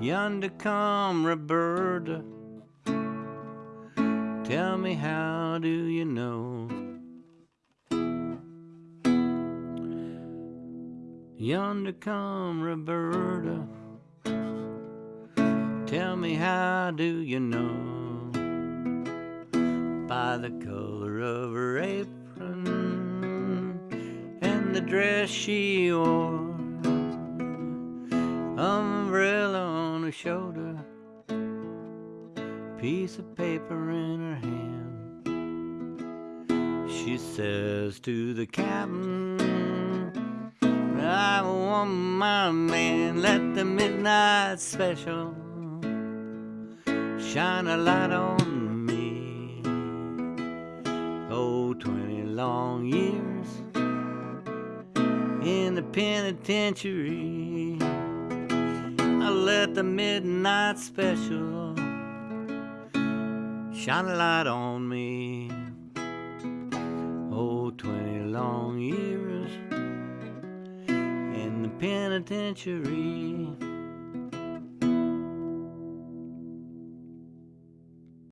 Yonder come Roberta. Tell me how do you know? Yonder come Roberta. Tell me how do you know? By the color of her apron and the dress she wore, on her shoulder, piece of paper in her hand. She says to the captain, I want my man, let the midnight special shine a light on me. Oh, 20 long years in the penitentiary. Let the midnight special shine a light on me. Oh, 20 long years in the penitentiary.